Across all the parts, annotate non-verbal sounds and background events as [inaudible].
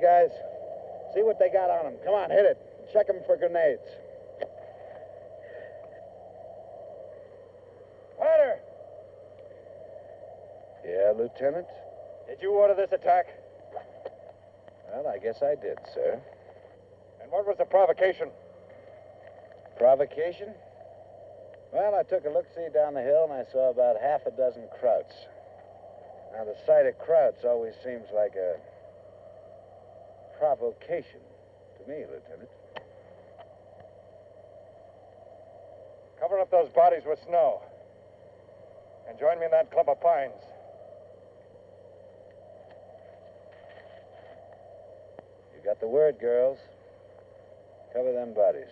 Guys, see what they got on them. Come on, hit it. Check them for grenades. Hunter, Yeah, Lieutenant? did you order this attack? Well, I guess I did, sir. And what was the provocation? Provocation? Well, I took a look-see down the hill and I saw about half a dozen krauts. Now, the sight of krauts always seems like a provocation to me, Lieutenant. Cover up those bodies with snow. And join me in that clump of pines. You got the word, girls. Cover them bodies.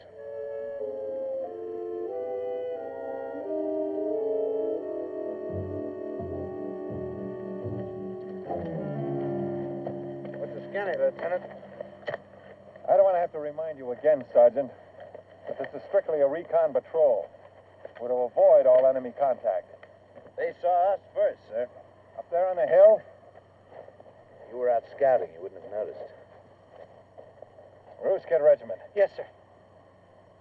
What's Lieutenant? I don't want to have to remind you again, Sergeant, that this is strictly a recon patrol. We're to avoid all enemy contact. They saw us first, sir. Up there on the hill, You were out scouting. You wouldn't have noticed. Roosket Regiment. Yes, sir.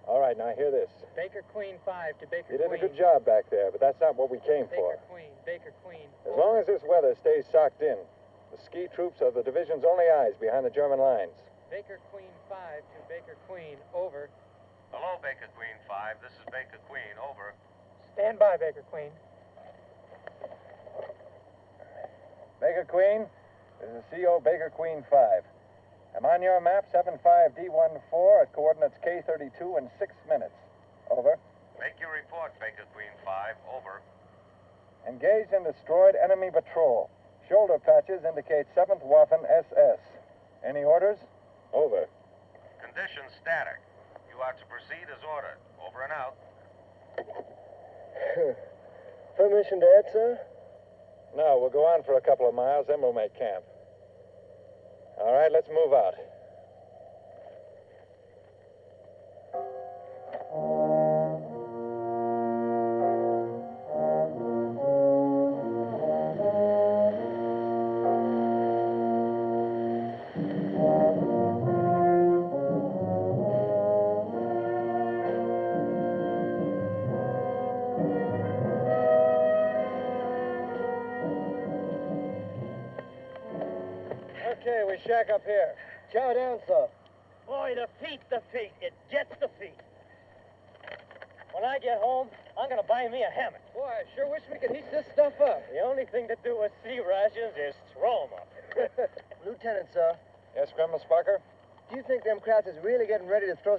All right, now hear this. Baker Queen 5 to Baker Queen. You did a good job back there, but that's not what we came for. Baker Queen, Baker Queen. As long as this weather stays socked in, the ski troops are the division's only eyes behind the German lines. Baker Queen 5 to Baker Queen, over. Hello, Baker Queen 5. This is Baker Queen. Over. Stand by, Baker Queen. Baker Queen, this is CO Baker Queen 5. I'm on your map 75D14 at coordinates K32 in six minutes. Over. Make your report, Baker Queen 5. Over. Engaged and destroyed enemy patrol. Shoulder patches indicate 7th Waffen SS. Any orders? Over. Conditions static. You are to proceed as ordered. Over and out. [sighs] Permission to add, sir? No, we'll go on for a couple of miles, then we'll make camp. All right, let's move out.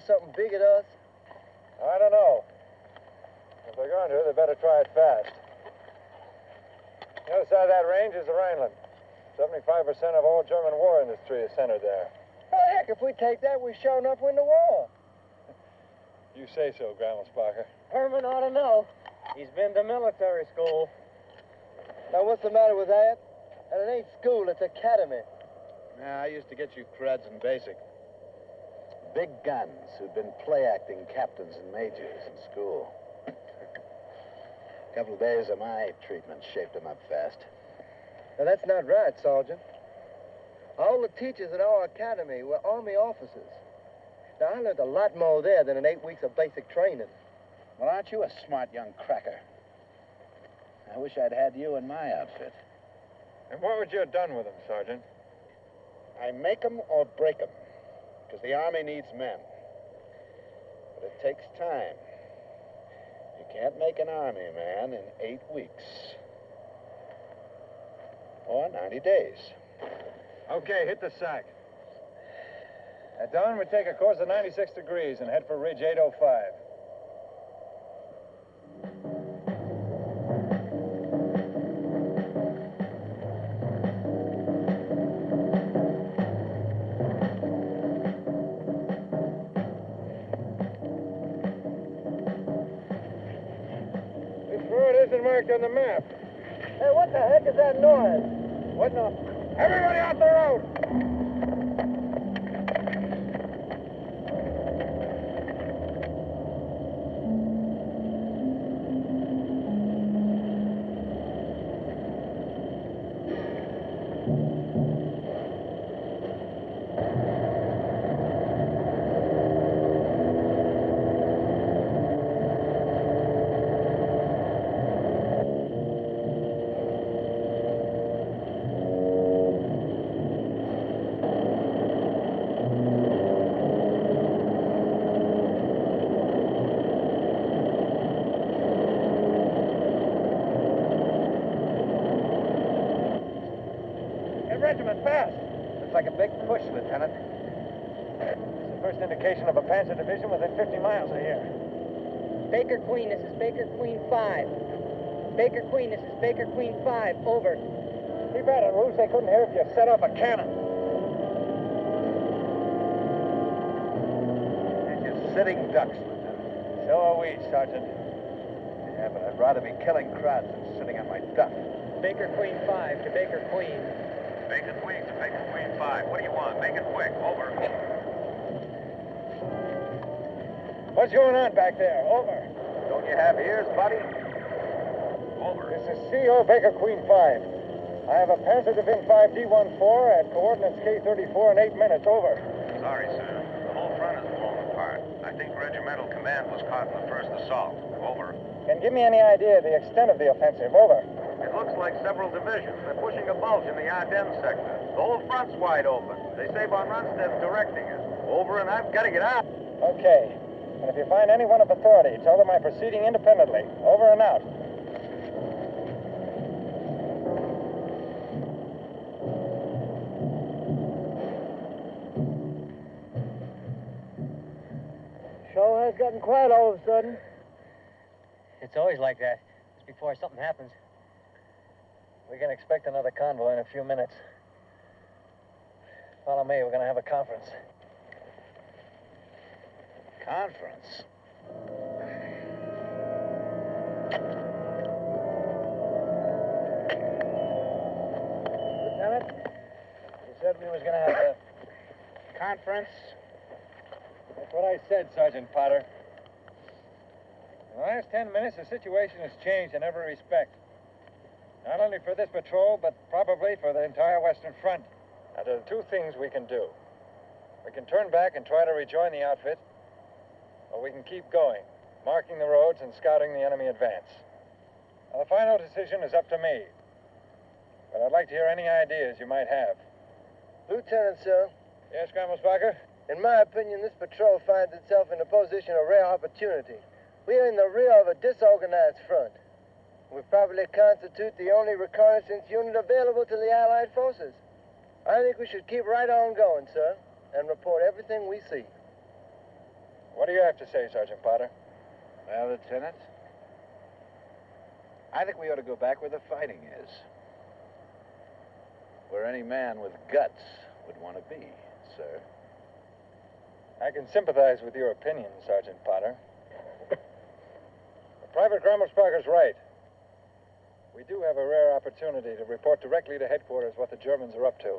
Something big at us? I don't know. If they're going to, they better try it fast. The other side of that range is the Rhineland. 75% of all German war industry is centered there. Well, heck, if we take that, we sure enough win the war. You say so, Grandma Sparker. Herman ought to know. He's been to military school. Now, what's the matter with that? And it ain't school, it's academy. Yeah, I used to get you creds in basic. Big guns who'd been play acting captains and majors in school. A couple of days of my treatment shaped them up fast. Now, that's not right, Sergeant. All the teachers at our academy were Army officers. Now, I learned a lot more there than in eight weeks of basic training. Well, aren't you a smart young cracker? I wish I'd had you in my outfit. And what would you have done with them, Sergeant? I make 'em or break 'em, because the Army needs men. But it takes time. You can't make an Army man in eight weeks. Or 90 days. Okay, hit the sack. At dawn, we take a course of 96 degrees and head for Ridge 805. Marked on the map. Hey, what the heck is that noise? What no? Everybody out the road! push, Lieutenant. It's the first indication of a Panzer division within 50 miles of here. Baker Queen, this is Baker Queen 5. Baker Queen, this is Baker Queen 5. Over. Too bad it, Roos. They couldn't hear if you set off a cannon. And you're sitting ducks, Lieutenant. So are we, Sergeant. Yeah, but I'd rather be killing crowds than sitting on my duff. Baker Queen 5 to Baker Queen. Baker Queen to Baker Queen 5. What do you want? Make it quick. Over. What's going on back there? Over. Don't you have ears, buddy? Over. This is CO Baker Queen 5. I have a Panzer Division 5 D14 at coordinates K34 in 8 minutes. Over. Sorry, sir. The whole front is blown apart. I think regimental command was caught in the first assault. Over. Can give me any idea of the extent of the offensive. Over. It looks like several divisions. They're pushing a bulge in the Ardennes sector. The whole front's wide open. They say von Rundstedt's directing it. Over, and I've got to get out. Okay. And if you find anyone of authority, tell them I'm proceeding independently. Over and out. Has gotten quiet all of a sudden. It's always like that. Just before something happens. We can expect another convoy in a few minutes. Follow me. We're going to have a conference. Conference. Lieutenant, you said we was going to have a... Conference. That's what I said, Sergeant Potter. In the last ten minutes, the situation has changed in every respect. Not only for this patrol, but probably for the entire Western Front. Now, there are two things we can do. We can turn back and try to rejoin the outfit, or we can keep going, marking the roads and scouting the enemy advance. Now, the final decision is up to me. But I'd like to hear any ideas you might have. Lieutenant, sir, Yes, Grammelsbacher? In my opinion, this patrol finds itself in a position of rare opportunity. We are in the rear of a disorganized front. We probably constitute the only reconnaissance unit available to the Allied forces. I think we should keep right on going, sir, and report everything we see. What do you have to say, Sergeant Potter? Well, Lieutenant, I think we ought to go back where the fighting is. Where any man with guts would want to be, sir. I can sympathize with your opinion, Sergeant Potter. Private Grammelsbacher's right. We do have a rare opportunity to report directly to headquarters what the Germans are up to.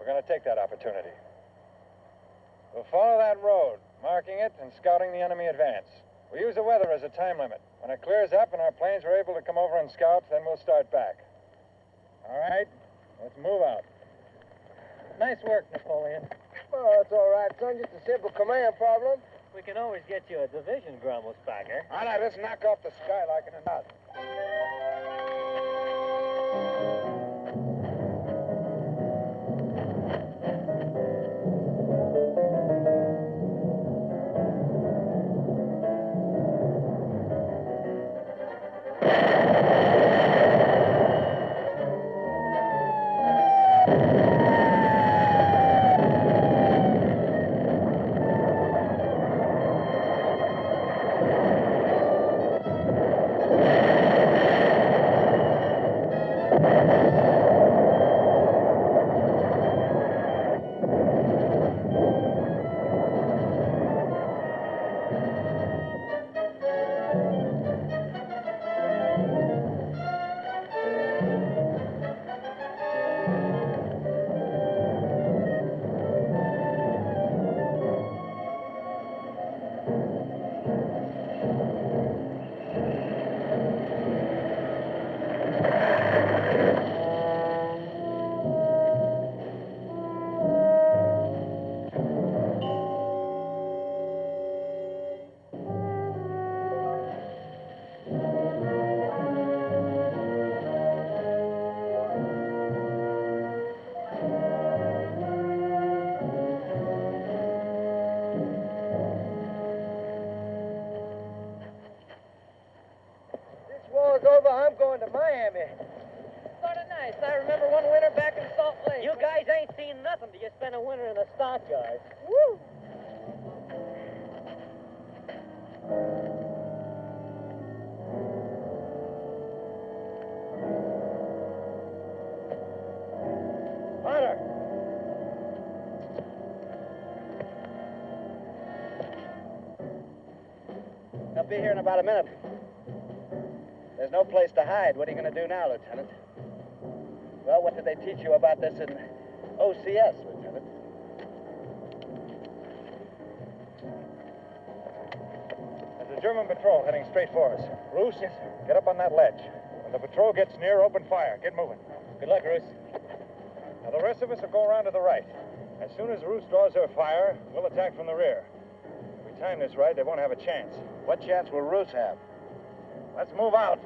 We're going to take that opportunity. We'll follow that road, marking it and scouting the enemy advance. We'll use the weather as a time limit. When it clears up and our planes are able to come over and scout, then we'll start back. All right? Let's move out. Nice work, Napoleon. Oh, it's all right, son. Just a simple command problem. We can always get you a division, grumble, Grummelsbacher. All right, let's knock off the skylarking and out. start, about a minute. There's no place to hide. What are you going to do now, Lieutenant? Well, what did they teach you about this in OCS, Lieutenant? There's a German patrol heading straight for us. Roos, get up on that ledge. When the patrol gets near, open fire. Get moving. Good luck, Roos. Now, the rest of us will go around to the right. As soon as Roos draws her fire, we'll attack from the rear. If we time this right, they won't have a chance. What chance will Roos have? Let's move out.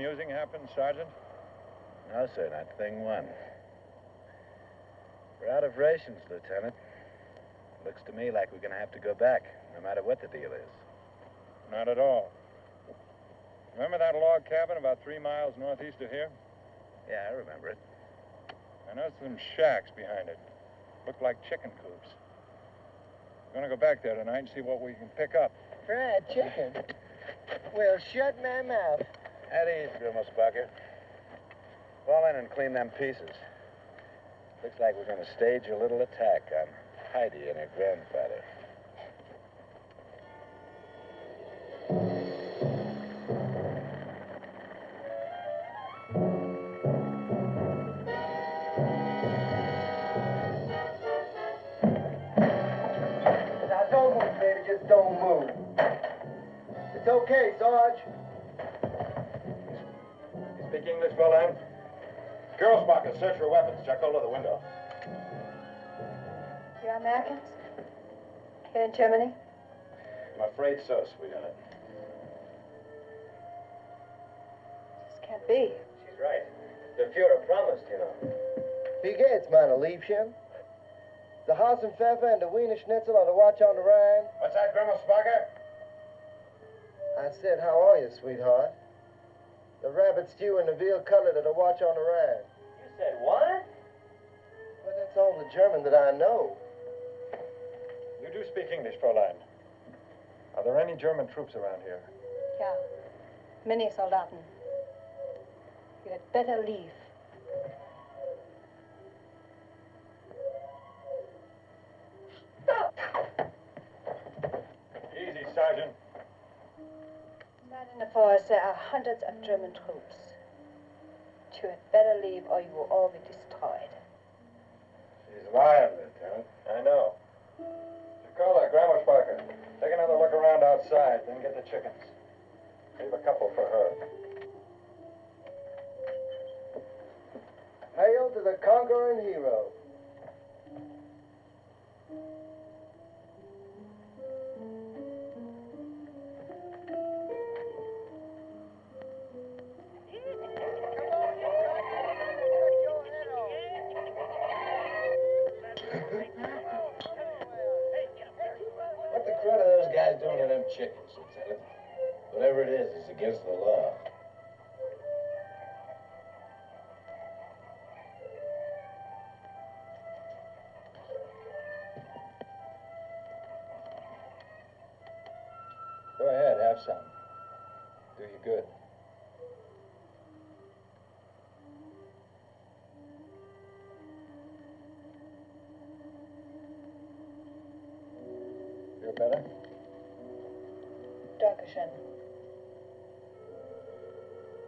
Amusing happened, Sergeant? No, sir, not thing one. We're out of rations, Lieutenant. Looks to me like we're going to have to go back, no matter what the deal is. Not at all. Remember that log cabin about three miles northeast of here? Yeah, I remember it. I noticed some shacks behind it. Looked like chicken coops. We're going to go back there tonight and see what we can pick up. Fried chicken? Well, shut my mouth. At ease, Grimmelsbacher. Fall in and clean them pieces. Looks like we're going to stage a little attack on Heidi and her grandfather. Now, don't move, baby. Just don't move. It's okay, Sarge. You speak English, Fräulein? Girlsbacher, search for weapons. Check all of the window. You're Americans? Here in Germany? I'm afraid so, sweetheart. This can't be. She's right. The Fuhrer promised, you know. Wie geht's, meine Liebchen? The Hasenpfeffer and the Wiener Schnitzel are to watch on the Rhine. What's that, Grimmelsbacher? I said, how are you, sweetheart? The rabbit stew and the veal cutlet are to watch on the Rhine. You said what? Well, that's all the German that I know. You do speak English, Fräulein. Are there any German troops around here? Ja. Many Soldaten. You had better leave. Easy, Sergeant. Not in the forest, there are hundreds of German troops. You had better leave or you will all be destroyed. She's lying, Lieutenant. I know. Jacola, Grammelsbacher, take another look around outside, then get the chickens. Leave a couple for her. Hail to the conquering hero.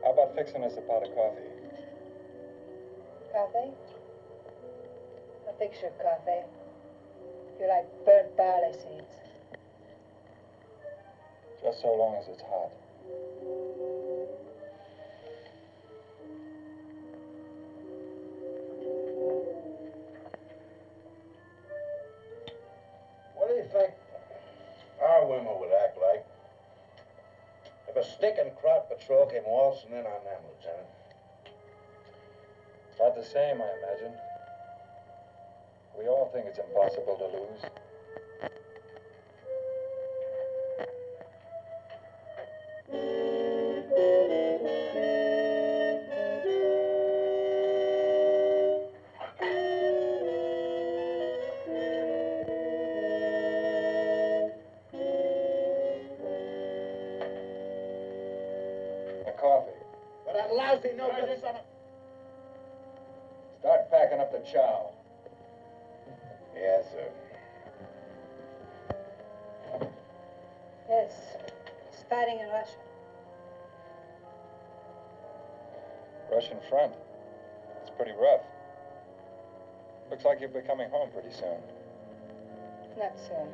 How about fixing us a pot of coffee? Coffee? I'll fix your coffee. You like burnt barley seeds. Just so long as it's hot. Came waltzing in on them, Lieutenant? About the same, I imagine. We all think it's impossible to lose. Coffee. But that lousy no good son of... Start packing up the chow. Yes, sir. Yes. He's fighting in Russia. Russian front. It's pretty rough. Looks like you'll be coming home pretty soon. Not soon.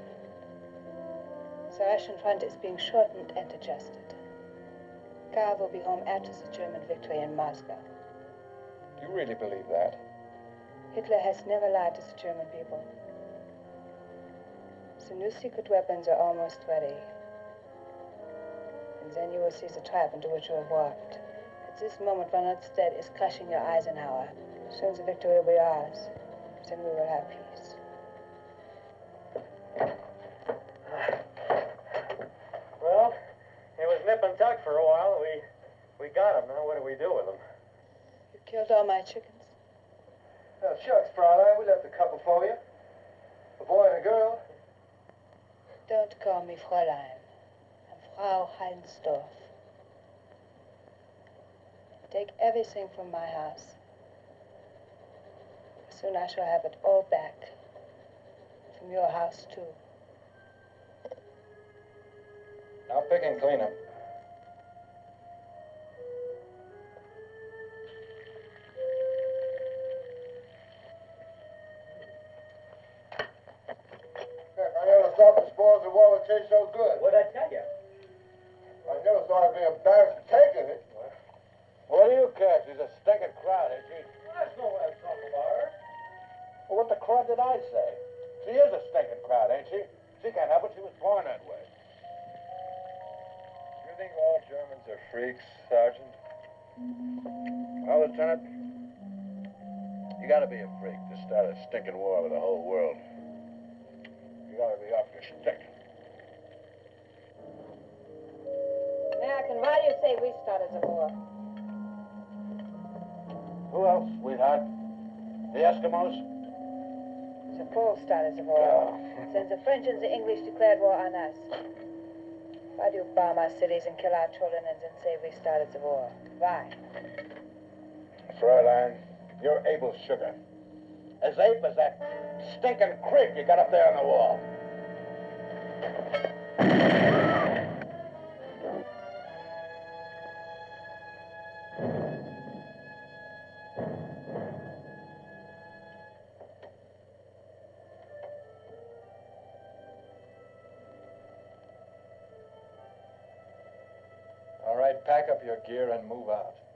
The Russian front is being shortened and adjusted. Karl will be home after the German victory in Moscow. Do you really believe that? Hitler has never lied to the German people. The new secret weapons are almost ready. And then you will see the trap into which you have walked. At this moment, von Rundstedt is crushing your Eisenhower. Soon the victory will be ours. Then we will have peace. Well, it was nip and tuck for a while. We we got him. Now what do we do with him? You killed all my chickens. Oh, shucks, Fraulein. We left a couple for you. A boy and a girl. Don't call me Fräulein. I'm Frau Heinsdorf. Take everything from my house. Soon I shall have it all back. From your house, too. Now pick and clean 'em. So good. What'd I tell you? I never thought I'd be embarrassed for taking it. What do you care? She's a stinking crowd, ain't she? That's no way to talk about her. Well, what the crud did I say? She is a stinking crowd, ain't she? She can't help it. She was born that way. You think all Germans are freaks, Sergeant? Well, Lieutenant, you gotta be a freak to start a stinking war with the whole world. You gotta be off your stick. American, why do you say we started the war? Who else, sweetheart? The Eskimos? The Poles started the war. Then the French and the English declared war on us. Why do you bomb our cities and kill our children and then say we started the war? Why? Fräulein, you're Abel Sugar. As ape as that stinking creep you got up there on the wall. Gear and move out.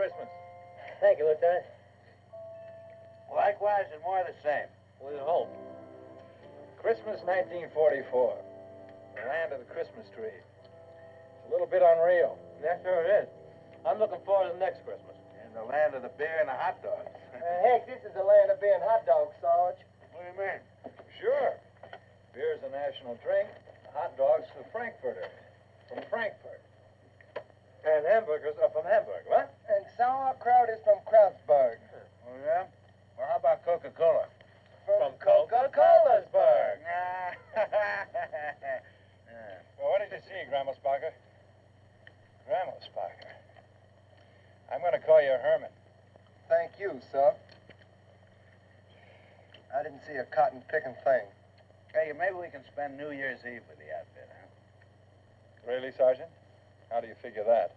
Christmas. Thank you, Lieutenant. Likewise and more of the same. We hope. Christmas 1944. The land of the Christmas tree. It's a little bit unreal. Yeah, sure it is. I'm looking forward to the next Christmas. In the land of the beer and the hot dogs. Uh, heck, this is the land of beer and hot dogs, Sarge. What do you mean? Sure. Beer's a national drink. Hot dogs for Frankfurters. From Frankfurt. And hamburgers are from Hamburg, what? And sauerkraut is from Krautsburg. Oh, yeah? Well, how about Coca-Cola? From Coca-Colasburg. [laughs] Yeah. Well, what did you see, Grandma Sparker? Grandma Sparker. I'm going to call you Herman. Thank you, sir. I didn't see a cotton picking thing. Hey, maybe we can spend New Year's Eve with the outfit, huh? Really, Sergeant? How do you figure that?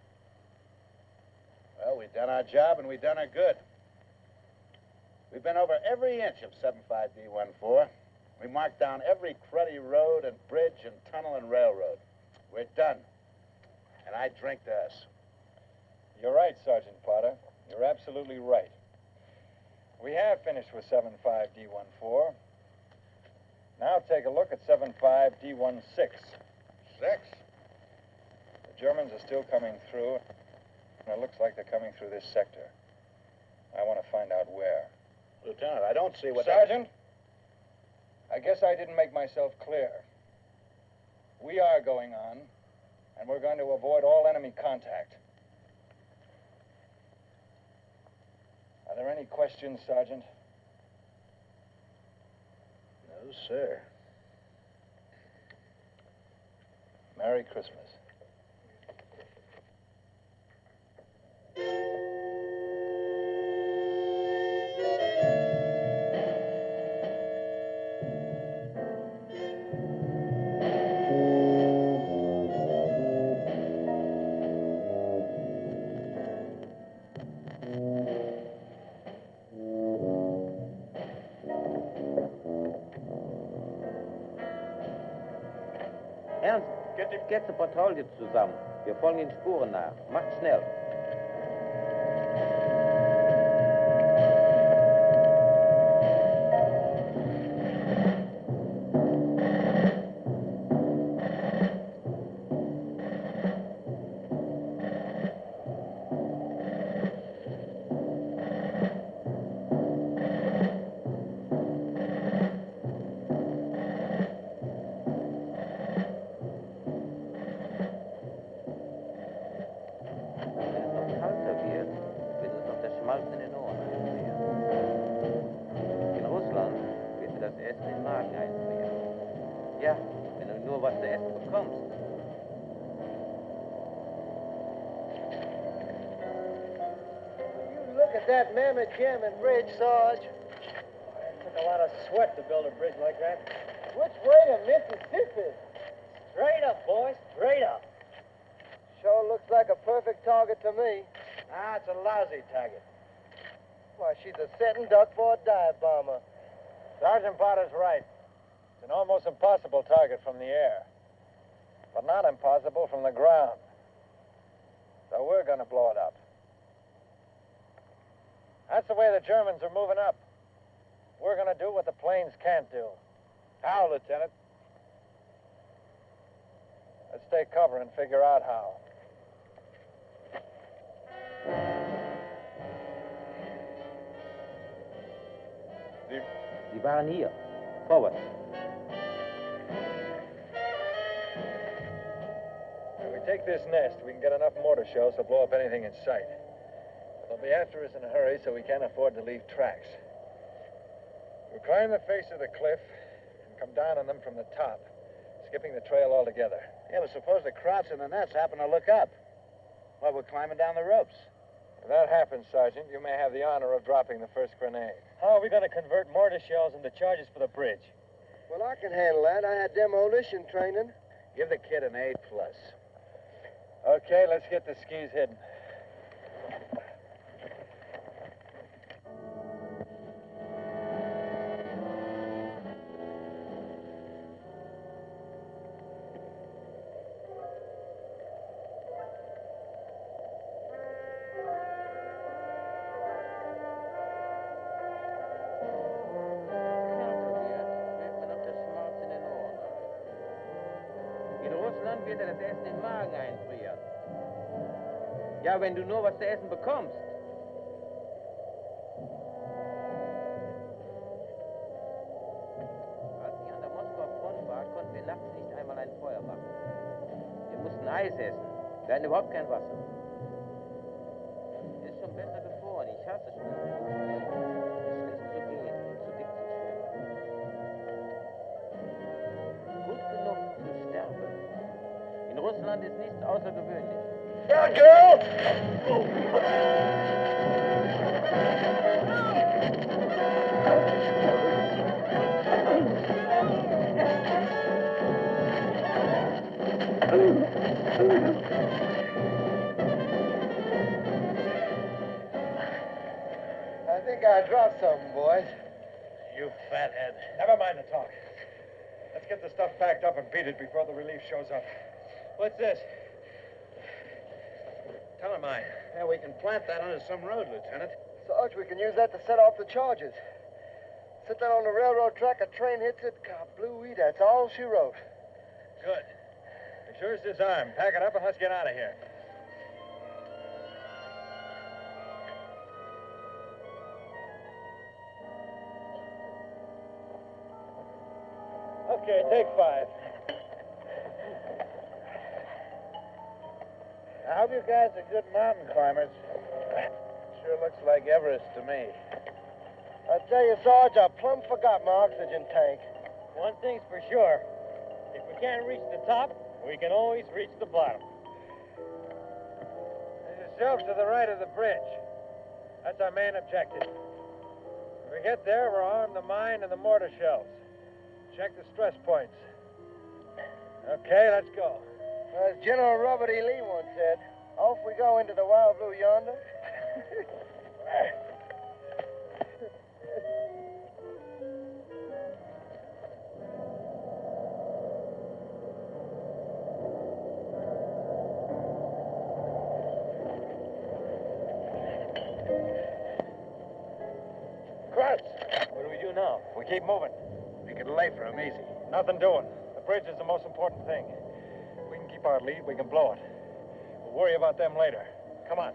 Well, we've done our job and we've done her good. We've been over every inch of 75D14. We marked down every cruddy road and bridge and tunnel and railroad. We're done. And I drink to us. You're right, Sergeant Potter. You're absolutely right. We have finished with 75D14. Now take a look at 75D16. Six? The Germans are still coming through, and it looks like they're coming through this sector. I want to find out where. Lieutenant, I don't see what... Sergeant, I guess I didn't make myself clear. We are going on, and we're going to avoid all enemy contact. Are there any questions, Sergeant? No, sir. Merry Christmas. Ernst, setze Patrouille zusammen. Wir folgen den Spuren nach. Macht schnell. Bridge, Sarge. Took a lot of sweat to build a bridge like that. Which way to Mississippi? Straight up, boys. Straight up. Sure looks like a perfect target to me. Ah, it's a lousy target. Why, she's a setting duck for a dive bomber. Sergeant Potter's right. It's an almost impossible target from the air, but not impossible from the ground. So we're going to blow it up. That's the way the Germans are moving up. We're going to do what the planes can't do. How, Lieutenant? Let's take cover and figure out how. Sie waren hier. Forward. If we take this nest, we can get enough mortar shells to blow up anything in sight. But they'll be after us in a hurry, so we can't afford to leave tracks. We'll climb the face of the cliff and come down on them from the top, skipping the trail altogether. Yeah, but suppose the Krauts and the Nets happen to look up. Well, we're climbing down the ropes. If that happens, Sergeant, you may have the honor of dropping the first grenade. How are we going to convert mortar shells into charges for the bridge? Well, I can handle that. I had demolition training. Give the kid an A plus. Okay, let's get the skis hidden. Wenn du nur was zu essen bekommst. Als ich an der Moskauer Front war, konnten wir nachts nicht einmal ein Feuer machen. Wir mussten Eis essen. Wir hatten überhaupt kein Wasser. Boys. You fathead. Never mind the talk. Let's get the stuff packed up and beat it before the relief shows up. What's this? Tellermine. Yeah, we can plant that under some road, Lieutenant. Sarge, we can use that to set off the charges. Sit that on the railroad track, a train hits it, kablooey, that's all she wrote. Good. Sure as this arm. Pack it up and let's get out of here. Okay, take five. I hope you guys are good mountain climbers. Sure looks like Everest to me. I tell you, Sarge, I plumb forgot my oxygen tank. One thing's for sure. If we can't reach the top, we can always reach the bottom. There's a shelf to the right of the bridge. That's our main objective. If we get there, we'll arm the mine and the mortar shells. Check the stress points. Okay, let's go. As General Robert E. Lee once said, off we go into the wild blue yonder. What do we do now? We keep moving. Can lay for him easy. Nothing doing. The bridge is the most important thing. If we can keep our lead, we can blow it. We'll worry about them later. Come on.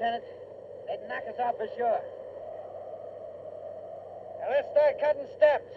Lieutenant. They'd knock us off for sure. Now let's start cutting steps.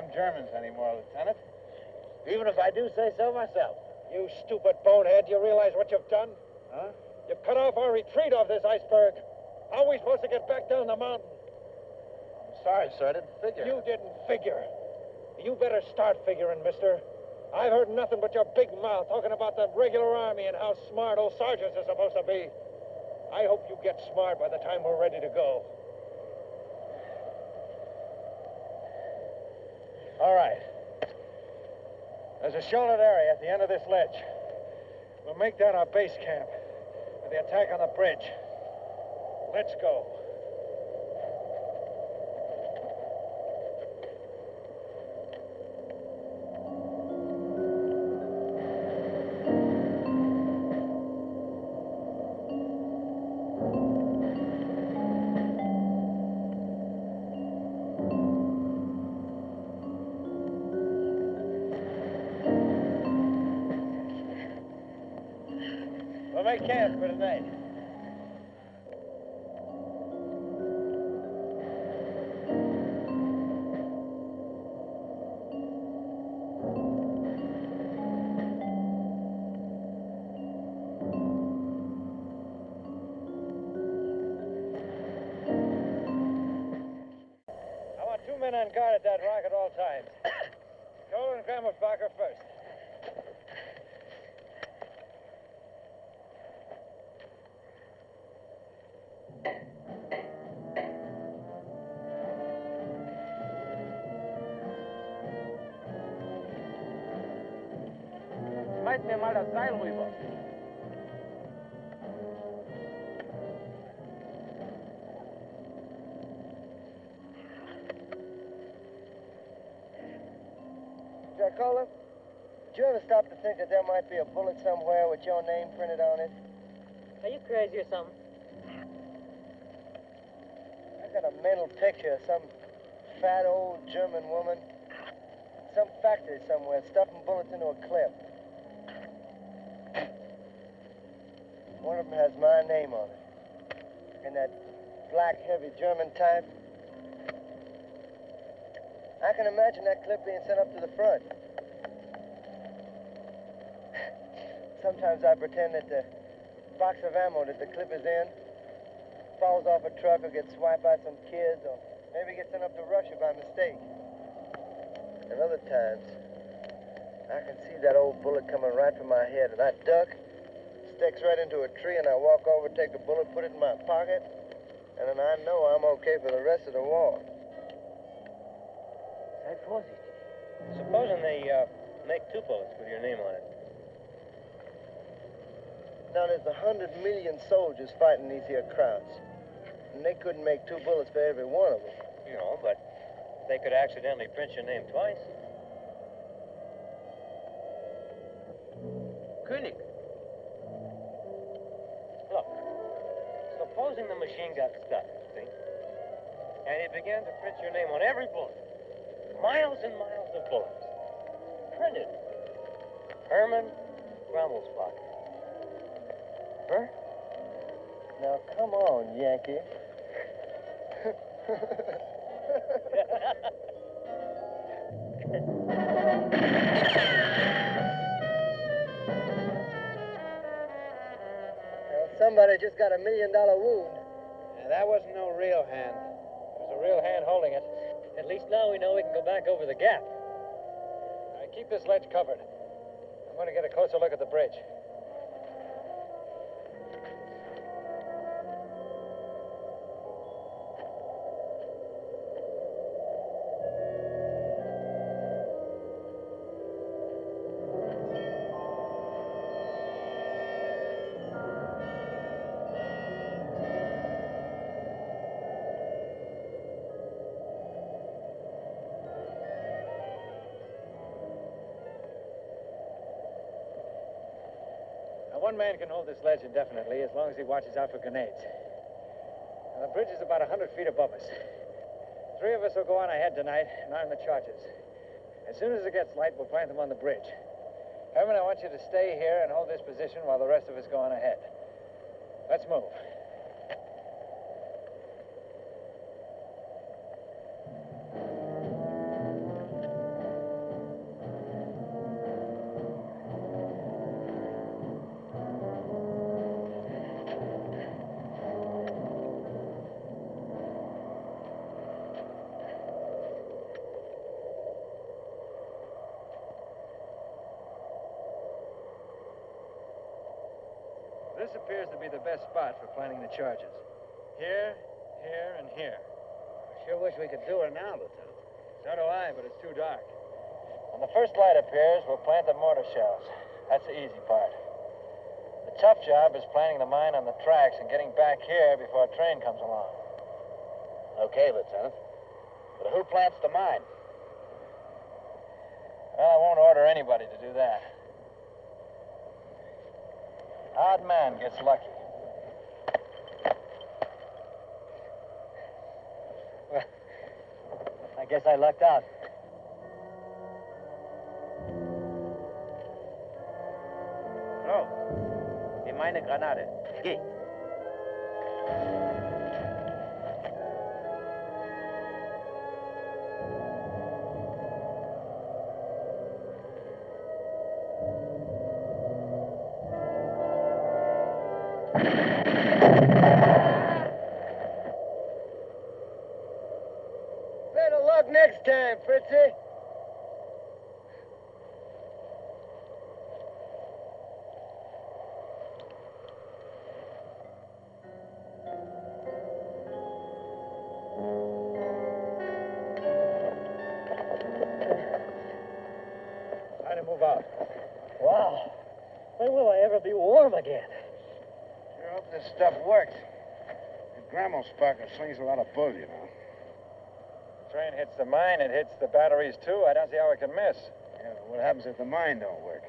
Them Germans anymore, Lieutenant. Even if I do say so myself. You stupid bonehead, do you realize what you've done? Huh? You've cut off our retreat off this iceberg. How are we supposed to get back down the mountain? I'm sorry, sir. I didn't figure. You didn't figure. You better start figuring, mister. I've heard nothing but your big mouth talking about the regular army and how smart old sergeants are supposed to be. I hope you get smart by the time we're ready to go. All right. There's a sheltered area at the end of this ledge. We'll make that our base camp for the attack on the bridge. Let's go. Stop to think that there might be a bullet somewhere with your name printed on it? Are you crazy or something? I got a mental picture of some fat old German woman, some factory somewhere, stuffing bullets into a clip. One of them has my name on it. In that black, heavy German type. I can imagine that clip being sent up to the front. Sometimes I pretend that the box of ammo that the clip is in falls off a truck or gets swiped by some kids or maybe gets sent up to Russia by mistake. And other times, I can see that old bullet coming right for my head and I duck, sticks right into a tree and I walk over, take the bullet, put it in my pocket, and then I know I'm okay for the rest of the war. Sei. Supposing they uh, make two bullets with your name on it. Now, there's a hundred million soldiers fighting these here crowds. And they couldn't make two bullets for every one of them. You know, but they could accidentally print your name twice. König, Look, supposing the machine got stuck, see? And it began to print your name on every bullet. Miles and miles of bullets. Printed. Herman Grammelsbacher. Huh? Now, come on, Yankee. Now, somebody just got a million dollar wound. Yeah, that wasn't no real hand. It was a real hand holding it. At least now we know we can go back over the gap. All right, keep this ledge covered. I'm going to get a closer look at the bridge. One man can hold this ledge indefinitely as long as he watches out for grenades. Now, the bridge is about 100 feet above us. Three of us will go on ahead tonight and arm the charges. As soon as it gets light, we'll plant them on the bridge. Herman, I want you to stay here and hold this position while the rest of us go on ahead. Let's move. Spot for planting the charges. Here, here, and here. I sure wish we could do her now, Lieutenant. So do I, but it's too dark. When the first light appears, we'll plant the mortar shells. That's the easy part. The tough job is planting the mine on the tracks and getting back here before a train comes along. Okay, Lieutenant. But who plants the mine? Well, I won't order anybody to do that. Odd man gets lucky. Guess I lucked out. So, nimm meine Granate. Geh. Better [laughs] luck Fritzy. To move out. Wow. When will I ever be warm again? Sure hope this stuff works. Grammel sparker slings a lot of bull, you know. The mine, it hits the batteries too. I don't see how it can miss. Yeah, what happens if the mine don't work?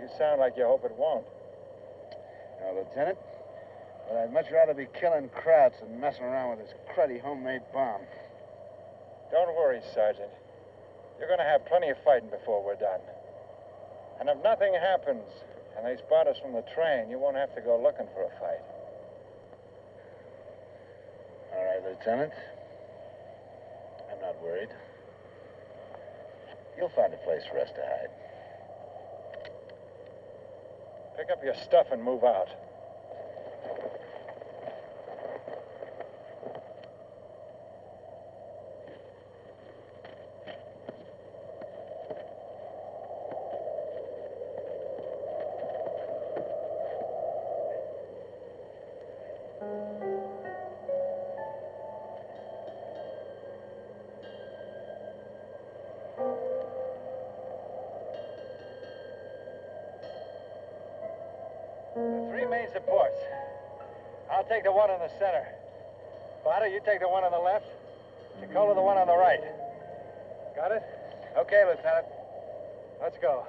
You sound like you hope it won't. No, Lieutenant. But I'd much rather be killing Krauts than messing around with this cruddy homemade bomb. Don't worry, Sergeant. You're going to have plenty of fighting before we're done. And if nothing happens and they spot us from the train, you won't have to go looking for a fight. All right, Lieutenant. Worried. You'll find a place for us to hide. Pick up your stuff and move out. The in the center. Potter, you take the one on the left. Nicola, the one on the right. Got it? Okay, Lieutenant. Let's go.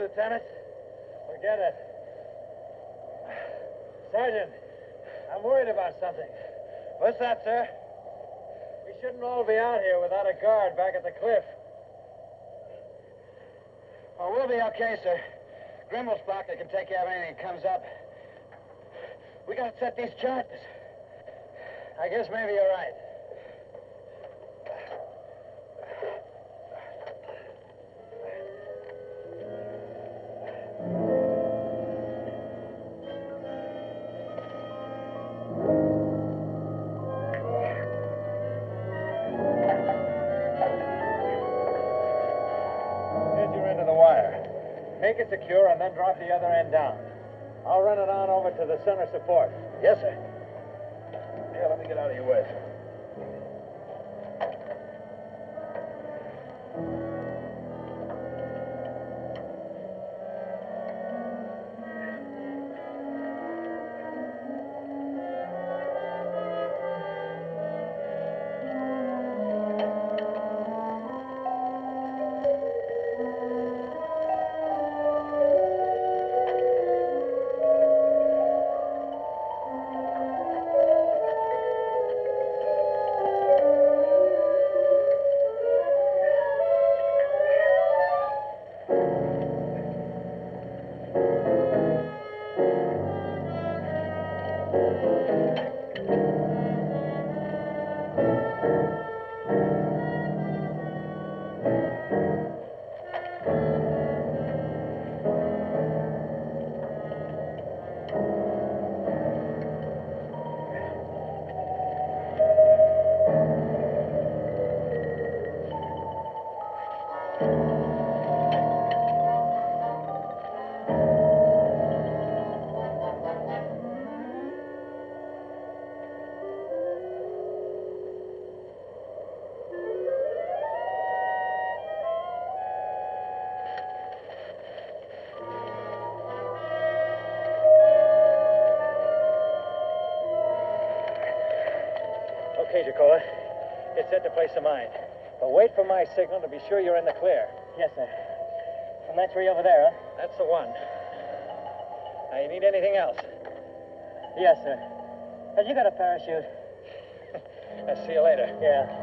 Lieutenant. Forget it. Sergeant, I'm worried about something. What's that, sir? We shouldn't all be out here without a guard back at the cliff. Oh, we'll be okay, sir. Grammelsbacher can take care of anything that comes up. We gotta set these charges. I guess maybe you're right. Drop the other end down. I'll run it on over to the center support. Yes, sir. Yeah, let me get out of your way. Place a mine. But wait for my signal to be sure you're in the clear. Yes, sir. And that tree over there, huh? That's the one. Now, you need anything else? Yes, sir. Have you got a parachute? [laughs] I'll see you later. Yeah.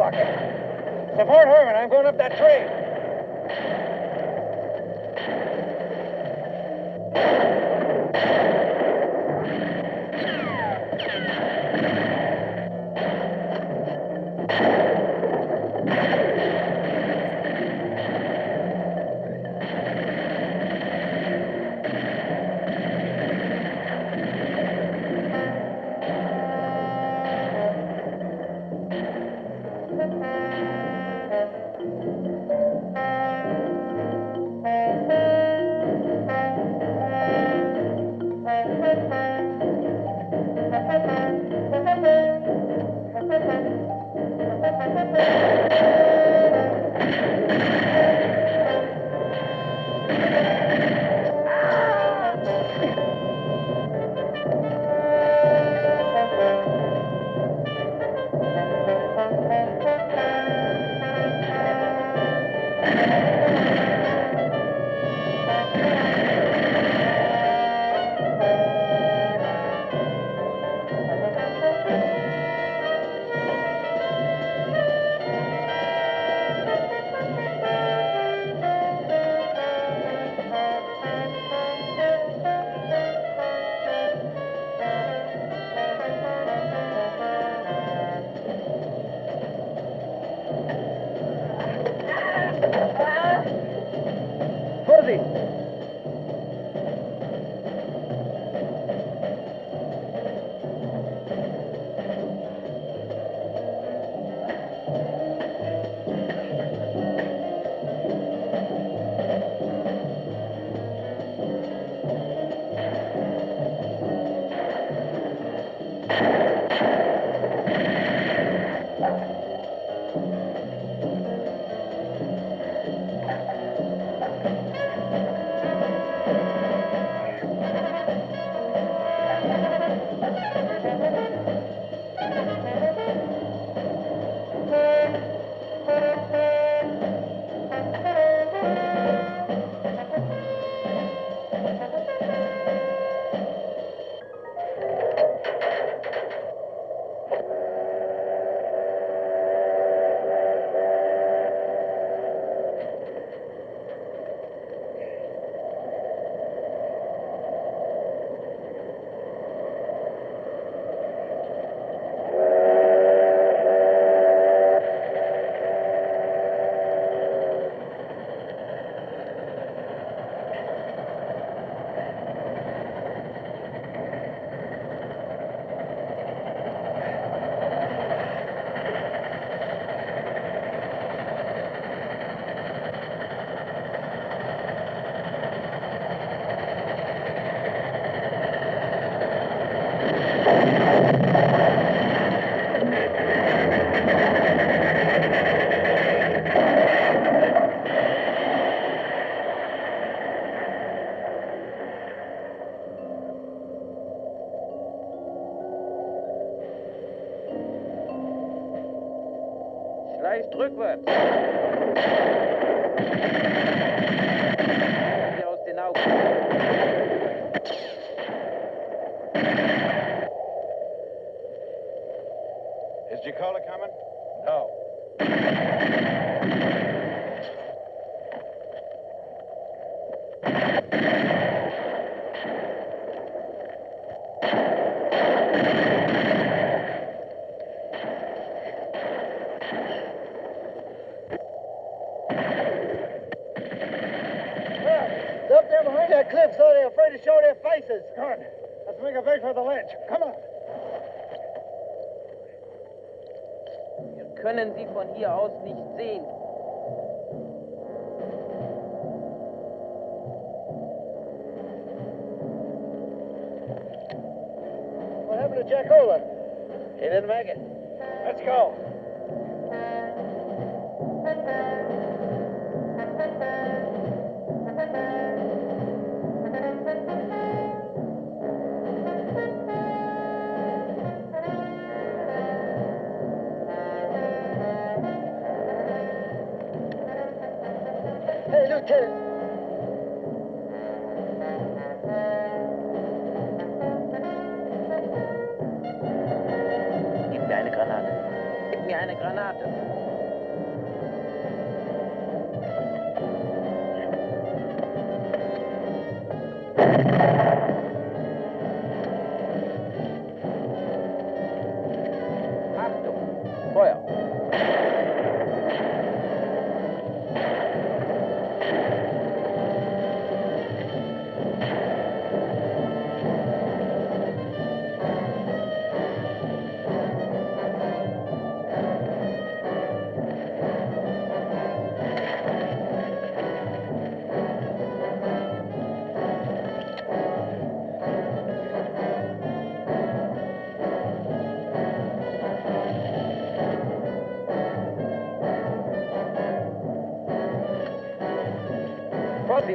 Support Herman, I'm going up that tree. nicht sehen.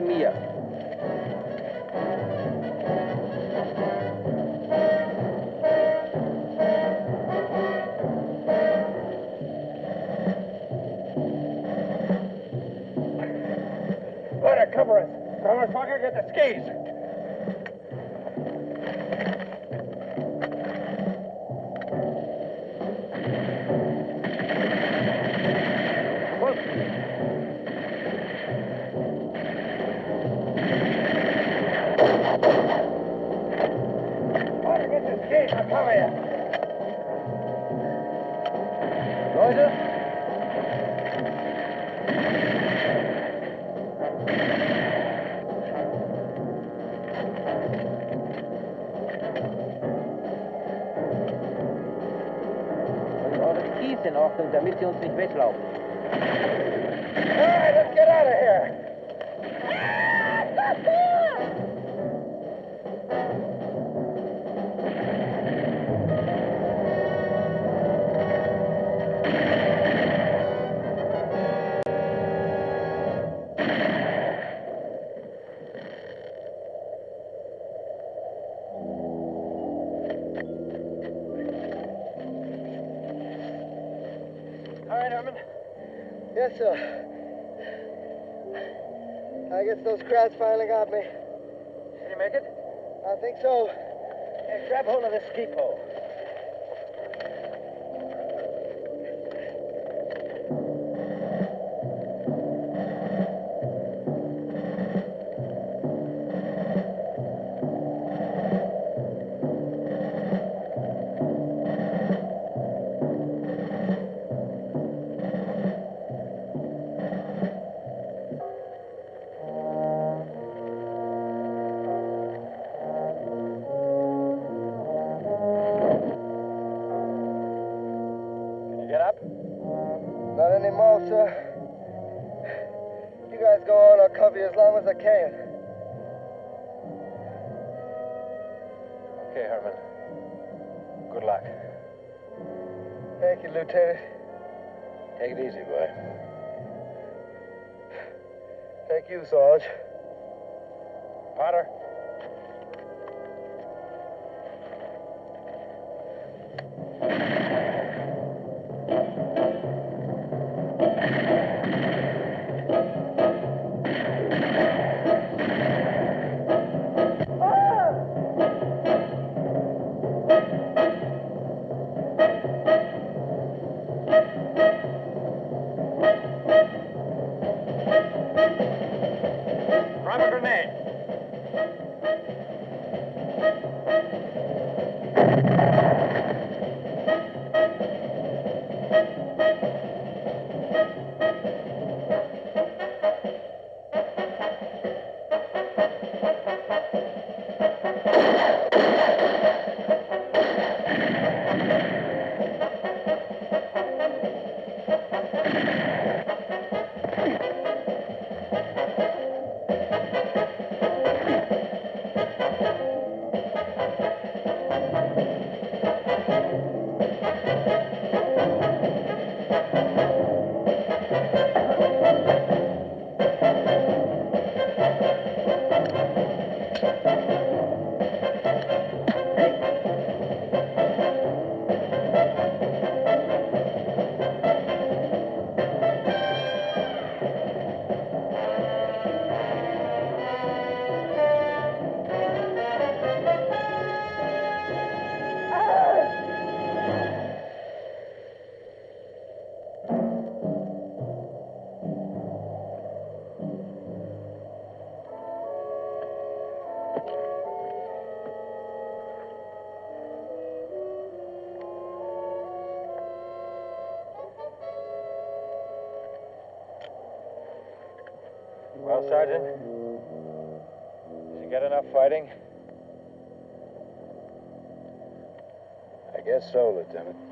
Bahia. crowd finally got me. Did you make it? I think so. Grab hold of this geek. Sarge. Fighting? I guess so, Lieutenant.